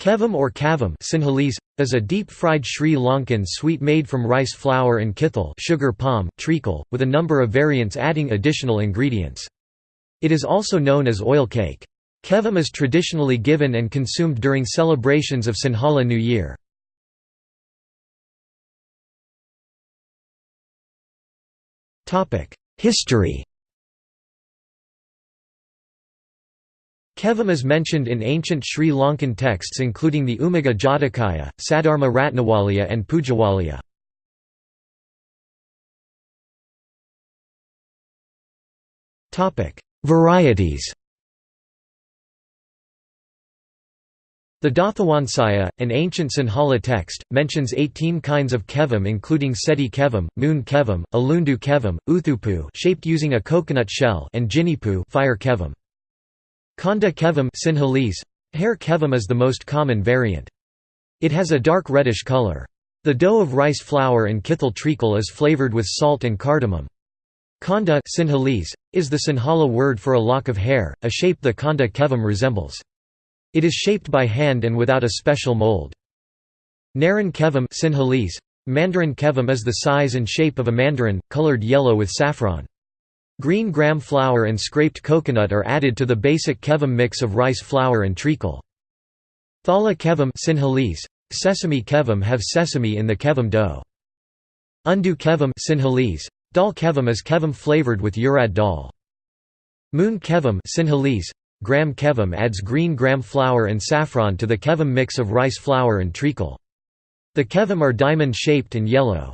Kevam or kavam Sinhalese, is a deep-fried Sri Lankan sweet made from rice flour and kithal sugar palm, treacle, with a number of variants adding additional ingredients. It is also known as oil cake. Kevam is traditionally given and consumed during celebrations of Sinhala New Year. History Kevam is mentioned in ancient Sri Lankan texts including the Umaga Jatakaya, Saddharma Ratnawaliya and Pujawaliya. Varieties The Dathawansaya, an ancient Sinhala text, mentions 18 kinds of kevam including seti kevam, moon kevam, alundu kevam, uthupu shaped using a coconut shell and jinipu fire kevam. Khanda kevam Sinhalese, hair kevam is the most common variant. It has a dark reddish color. The dough of rice flour and kithal treacle is flavored with salt and cardamom. Khanda Sinhalese, is the Sinhala word for a lock of hair, a shape the khanda kevam resembles. It is shaped by hand and without a special mold. Naran kevam Sinhalese, Mandarin kevam is the size and shape of a mandarin, colored yellow with saffron. Green gram flour and scraped coconut are added to the basic kevam mix of rice flour and treacle. Thala kevam Sinhalese, sesame kevam have sesame in the kevam dough. Undu kevam Sinhalese, dal kevam is kevam flavored with urad dal. Moon kevam Sinhalese, gram kevam adds green gram flour and saffron to the kevam mix of rice flour and treacle. The kevam are diamond-shaped and yellow.